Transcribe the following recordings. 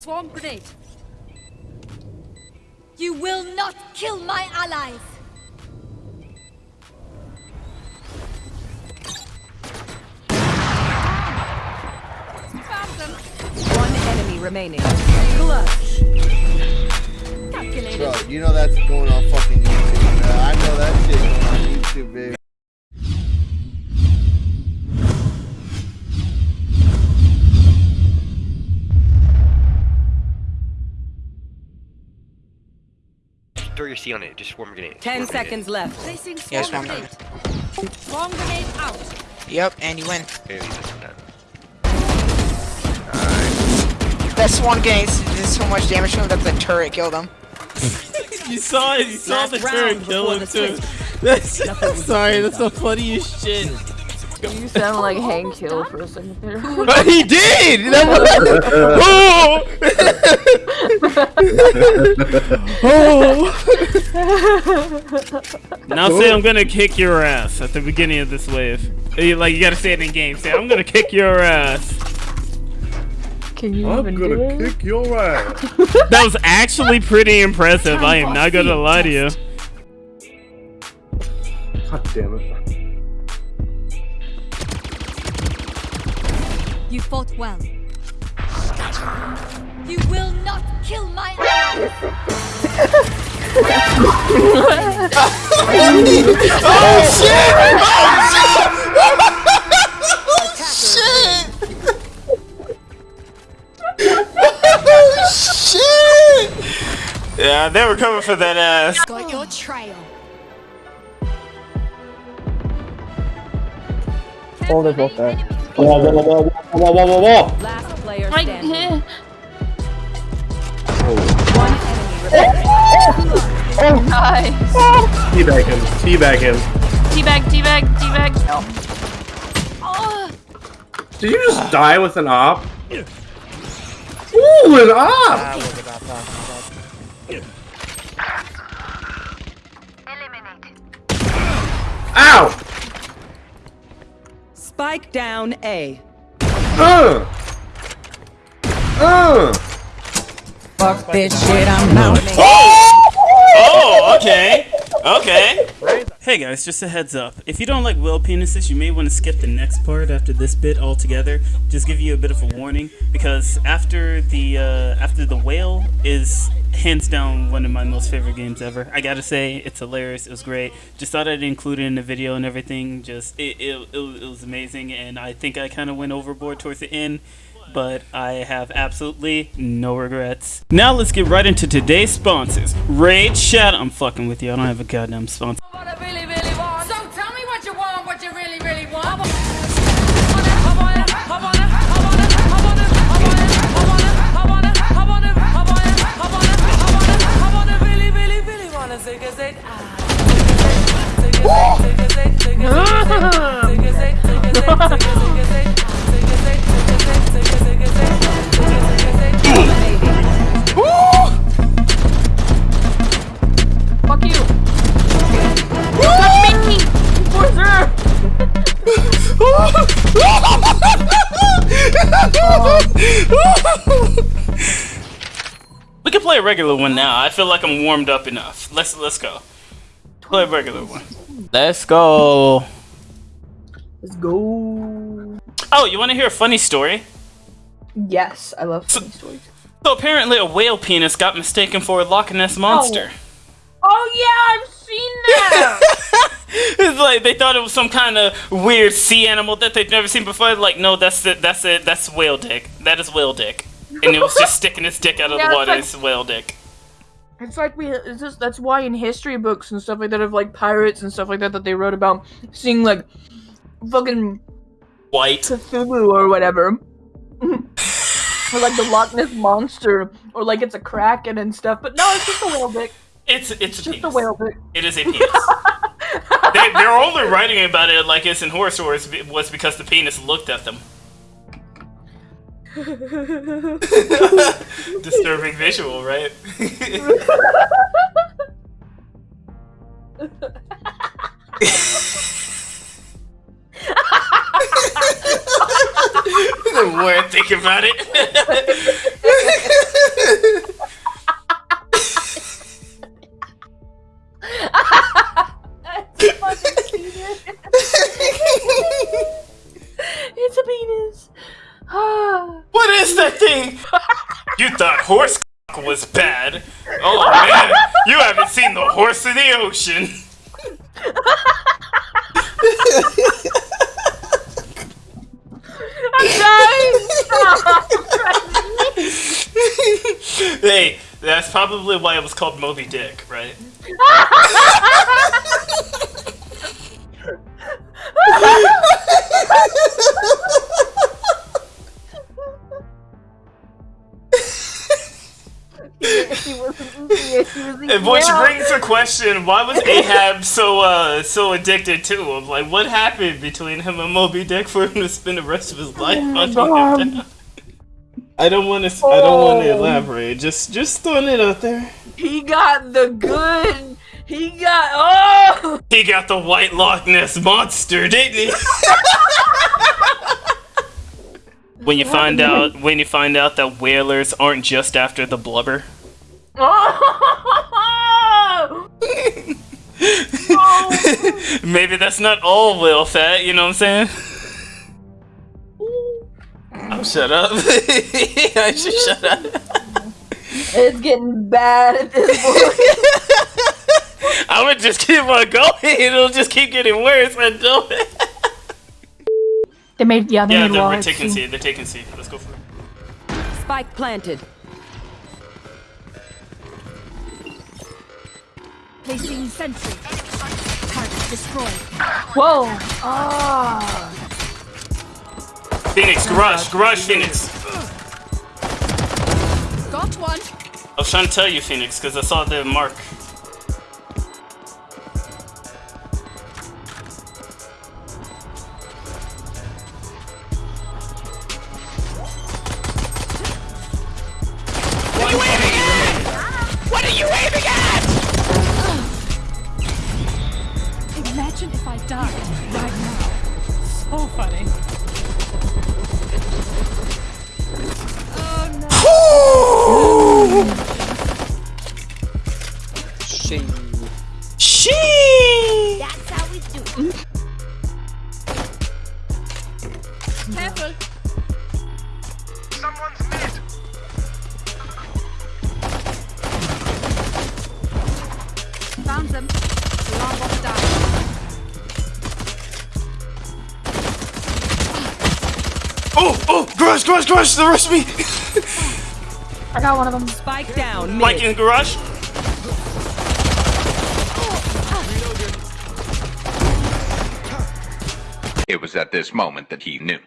Swarm grenade. You will not kill my allies! Found them. One enemy remaining. Clutch. Calculated. Bro, you know that's going on fucking YouTube. Bro. I know that shit going on YouTube, baby. Throw your C on it. Just swarm grenade. Ten Swarm grenade. seconds left. Placing swarm Yeah, swarm grenade. Swarm grenade out. Yep, and you win. Maybe this one done. That's one game. Did so much damage to him that the turret killed him. You saw it. You saw Last the turret kill him the too. switch. That's sorry. That's the funniest shit. You sound like Hank Hill for a second there. Uh, he did. That was, oh. now say I'm gonna kick your ass at the beginning of this wave. Uh, like you gotta say it in game. Say I'm gonna kick your ass. Can you even do it? kick your ass. That was actually pretty impressive. I am not gonna lie to you. God damn it. You fought well. You will not kill my allies! Yeah, they were coming for that ass. Got your trail. Hold it both there. Whoa, whoa, whoa, whoa, whoa, whoa, whoa. Last player standing. eh. One enemy remaining. Oh, nice. Teabag him. Teabag him. Teabag, teabag, teabag. Oh, Did you just die with an op? Ooh, an op! Ow! Spike down A. Uh! Uh! Fuck this shit, I'm out. Oh, okay. Okay. Hey guys, just a heads up. If you don't like whale penises, you may want to skip the next part after this bit altogether. Just give you a bit of a warning because after the uh, after the whale is hands down one of my most favorite games ever. I gotta say, it's hilarious. It was great. Just thought I'd include it in the video and everything. Just it it, it, it was amazing, and I think I kind of went overboard towards the end but I have absolutely no regrets. Now let's get right into today's sponsors. Raid Shadow. I'm fucking with you. I don't have a goddamn sponsor. What I really, really want. So tell me what you want, what you really, really want. play a regular one now. I feel like I'm warmed up enough. Let's let's go. Play a regular one. Let's go. Let's go. Oh, you want to hear a funny story? Yes, I love funny stories. So apparently, a whale penis got mistaken for a Loch Ness oh. monster. Oh yeah, I've seen that! it's like they thought it was some kind of weird sea animal that they've never seen before. Like, no, that's it. That's it. That's whale dick. That is whale dick. And it was just sticking its dick out of Yeah, the water. like- It's whale dick. It's like we. It's just that's why in history books and stuff like that of like pirates and stuff like that that they wrote about seeing like fucking White. Cthulhu or whatever, or like the Loch Ness monster, or like it's a kraken and stuff. But no, it's just a whale dick. It's it's a Just a penis. whale dick. It is a penis. they, they're only writing about it like it's in horror stories was because the penis looked at them. Disturbing visual, right? the more I think about it. In the ocean. hey, that's probably why it was called Moby Dick, right? And which brings the question: Why was Ahab so uh so addicted to him? Like, what happened between him and Moby Dick for him to spend the rest of his life hunting him down? I don't want to. I don't want to elaborate. Just just throwing it out there. He got the good. He got oh. He got the White Loch Ness monster, didn't he? when you find out when you find out that whalers aren't just after the blubber. oh. Maybe that's not all whale fat. You know what I'm saying? Oh, shut up. I should shut up. It's getting bad at this point. I would just keep on going. It'll just keep getting worse I do it. they made yeah they yeah, made they're walls. taking C. They're taking C. Let's go for it. Spike planted. Placing sentry. Target destroyed. Whoa. Ah. Phoenix, garage, garage, Phoenix. Got one. I was trying to tell you, Phoenix, because I saw the mark. I died right now. So funny. Oh! She. That's how we do it. Careful. Found them. Alarm bot down. Oh, oh, garage, garage, garage. The rest of me. I got one of them. Spike down. Mid. Mike in garage. It was at this moment that he knew.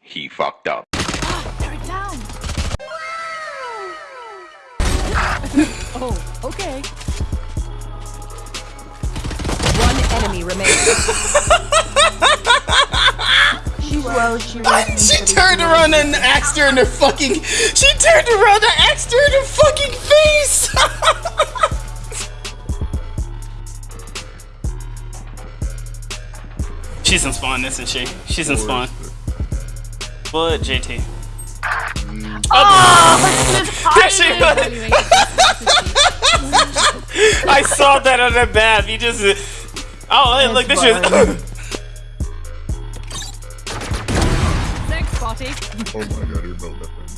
He fucked up. Ah, They're down. Oh, okay. One enemy remaining. She. She turned around and axed her in her fucking. She turned around and axed her in her fucking face. She's in spawn, isn't she? She's in spawn. What, JT? There she was. I saw that on the map. You just. Oh, hey, look, this is. Oh my god, you're built different.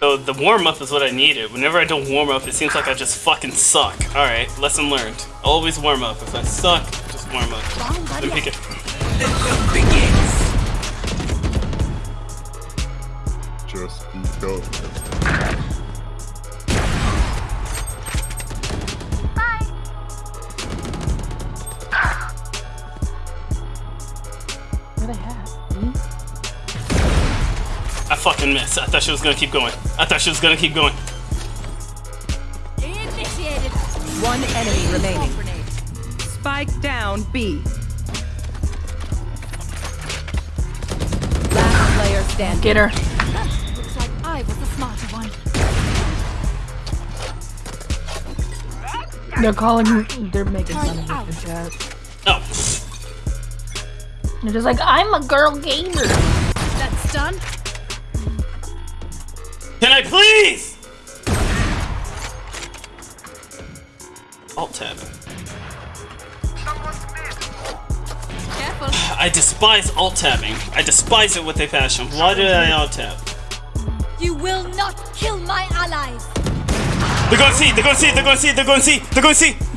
So the warm up is what I needed. Whenever I don't warm up, it seems like I just fucking suck. All right, lesson learned. Always warm up. If I suck, just warm up. Then pick it. Just be dope. Fucking miss. I thought she was gonna keep going. I thought she was gonna keep going. Initiated. One enemy remaining. Spike down B. Last player standing. Get her. Looks like I was the smarter one. They're calling. They're making fun of me in the chat. Oh, They're just like, I'm a girl gamer. That's done. Can I please? Alt tab. Careful. I despise alt tabbing. I despise it with a passion. Why did I alt tab? You will not kill my allies. They're to see. They're to see. They're to see. They're to see. They're to see.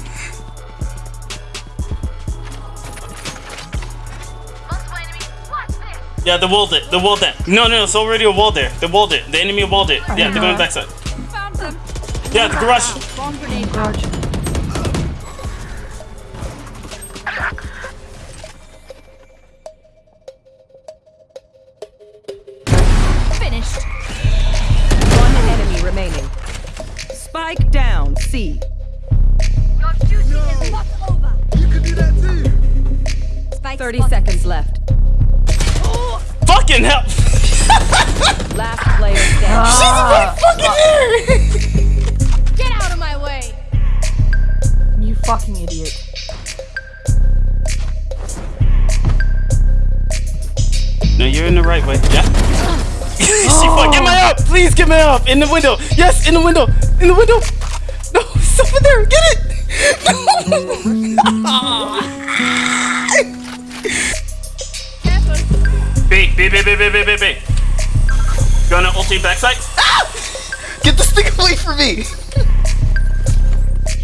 Yeah, they walled it. They walled that. No, no, it's already a wall there. They walled it. The enemy walled it. Yeah, they're going uh-huh. backside. Found them. Yeah, the garage. Bomb grenade. Finished. One enemy remaining. Spike down C. Your duty is not over. You can do that too. Spike 30 spotted. seconds left. Fucking hell. Last player standing. Get out of my way. You fucking idiot. No, you're in the right way. Yeah. she fuck. Get my oh. up, please. Get my up in the window. Yes, in the window. In the window. No, it's over there. Get it. B, B, B, B, B, B, B, B. Gonna ulti backside. Ah! Get this thing away from me!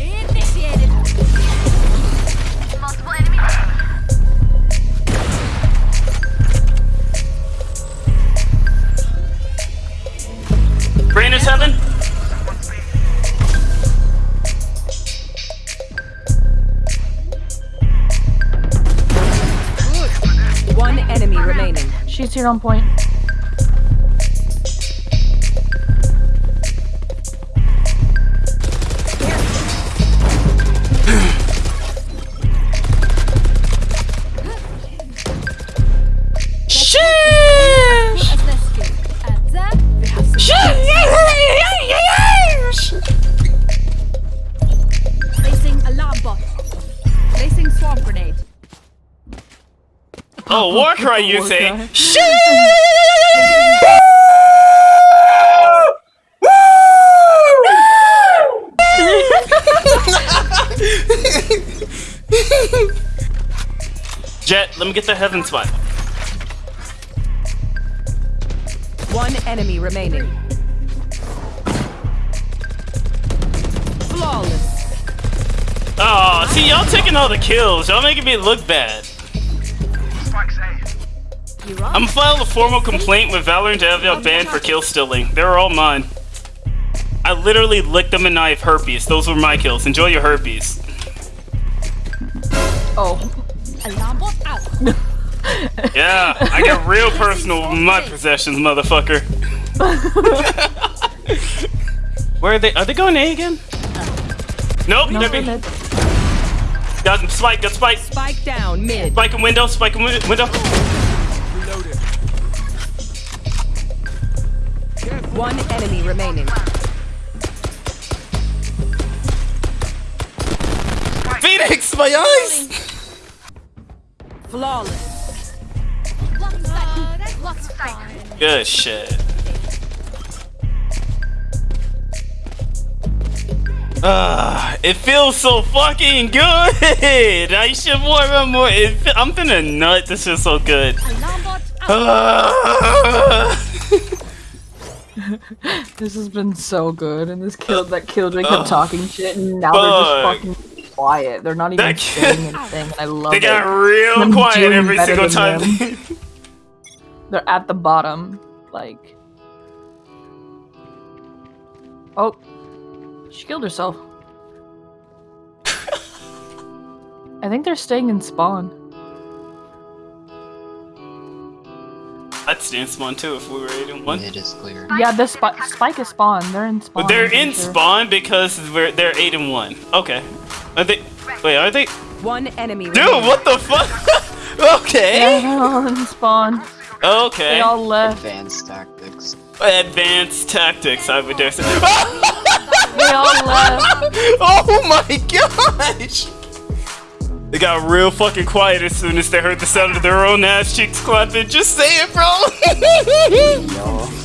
Initiated. Brain is heaven. Here on point. Cry, you War say? cry. Jett, let me get the heaven spot. One enemy remaining. Flawless. Oh, see, y'all taking all the kills. Y'all making me look bad. You're on. I'm gonna file a formal complaint with Valorant to have y'all banned for kill stealing. They were all mine. I literally licked them and I have herpes. Those were my kills. Enjoy your herpes. Oh. Alarm bot out. Yeah, I get real personal with my possessions, motherfucker. Where are they? Are they going A again? Nope, No, they're they're B. mid. Got spike, got spike. Spike down mid. Spike in window, spike in window. One enemy remaining. Phoenix, my eyes! Flawless. One second. What's fine? Good shit. Ah, it feels so fucking good. I should more, and more. It, fe- I'm finna nut. This is so good. Alarm bot out. Ah. This has been so good, and this killed that killjoy kept uh, talking shit, and now they're just fucking quiet. They're not even That saying anything, and I love they it. They got real quiet every single time. They're at the bottom, like. Oh, she killed herself. I think they're staying in spawn. I'd stand spawn too if we were 8 and 1. It is clear. Yeah, the spi- spike is spawn. They're in spawn. But they're in sure. spawn because we're they're 8 and 1. Okay. Are they. Wait, are they. One enemy Dude, remaining. what the fuck? Okay. they're all in spawn. They Okay. all left. Advanced tactics. Advanced tactics, I would dare say. They all left. oh my gosh! They got real fucking quiet as soon as they heard the sound of their own ass cheeks clapping. Just say it, bro! Yo.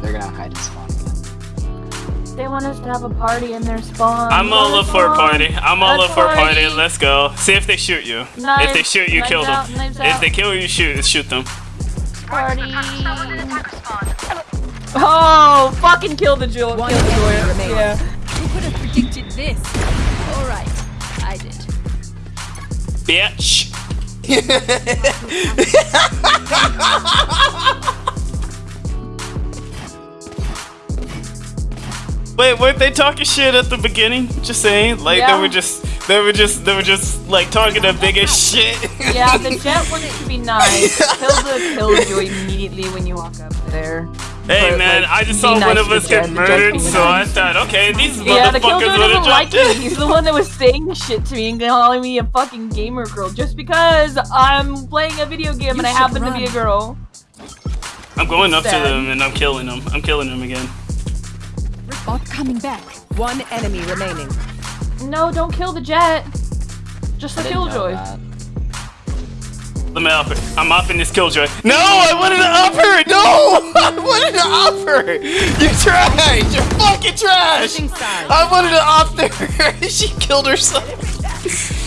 They're gonna hide in spawn again. They they want us to have a party in their spawn. I'm all up for a party. I'm all up for a party. party. Let's go. See if they shoot you. if they shoot you, knives kill them. out, knives If out. they kill you, shoot shoot them. Party. Oh, fucking kill the jewel. One Kill the enemy Joya. remaining. Yeah. Who could have predicted this? Alright, I did. Bitch. Wait, weren't they talking shit at the beginning? Just saying, like Yeah. they were just, they were just, they were just like talking the biggest shit. Yeah, the Jett wanted to be nice. Kill the killjoy immediately when you walk up there. Hey But, man, like, I just saw nice one of us get The murdered, so I thought, okay, these Yeah, the motherfuckers killjoy would doesn't have like me. He's the one that was saying shit to me and calling me a fucking gamer girl just because I'm playing a video game and I should happen to be a girl. I'm going up to them and I'm killing them. I'm killing them again. Bot coming back. One enemy remaining. No, don't kill the Jett. Just the killjoy. Let me up her. I'm upping this killjoy. No, I wanted to up her. No, I wanted to up her. You trash. You're fucking trash. I wanted to up her. she killed herself.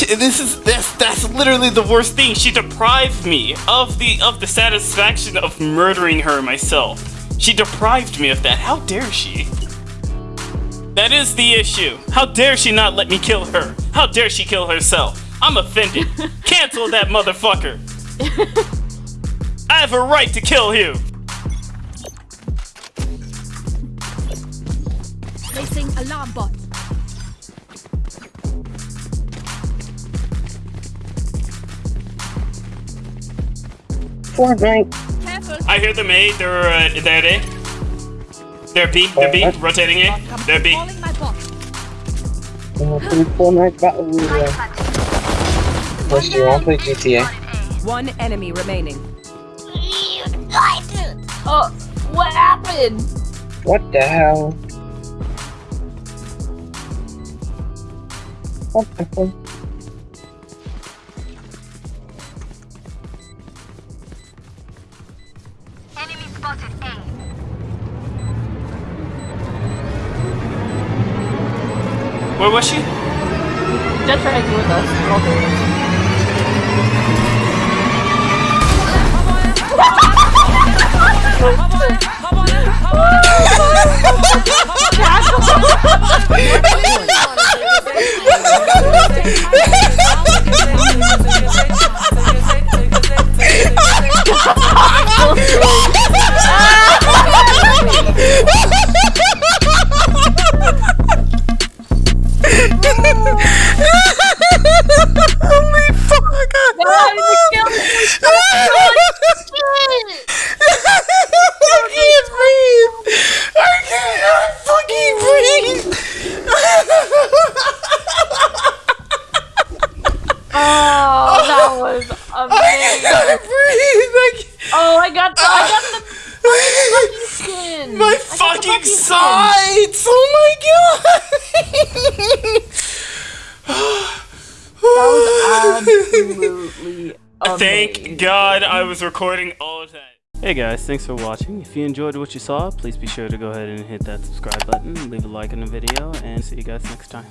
This is this. That's literally the worst thing. She deprived me of the of the satisfaction of murdering her myself. She deprived me of that. How dare she? That is the issue. How dare she not let me kill her? How dare she kill herself? I'm offended. Cancel that motherfucker. I have a right to kill you. Placing alarm bot. Careful. I hear them A. They're uh, they're A. They're B. They're B. Rotating A. They're B. Calling my bot. Fortnite Battle Royale. What's do you want to play GTA? One enemy remaining. Oh, what happened? What the hell? What the fuck? Where was she? Jett's right here with us. All us. Oh, Oh! Oh god! That was absolutely amazing. Thank God I was recording all of that. Hey guys, thanks for watching. If you enjoyed what you saw, please be sure to go ahead and hit that subscribe button, leave a like on the video, and see you guys next time.